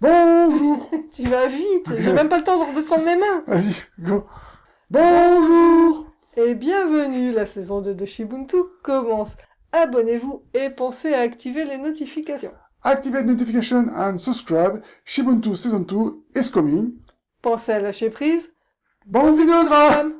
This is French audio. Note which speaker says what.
Speaker 1: Bonjour
Speaker 2: Tu vas vite, j'ai même pas le temps de redescendre mes mains.
Speaker 1: Vas-y, go Bonjour
Speaker 2: Et bienvenue, la saison 2 de Shibuntu commence. Abonnez-vous et pensez à activer les notifications.
Speaker 1: Activate notification and subscribe. Shibuntu Season 2 is coming.
Speaker 2: Pensez à lâcher prise.
Speaker 1: Bon vidéogramme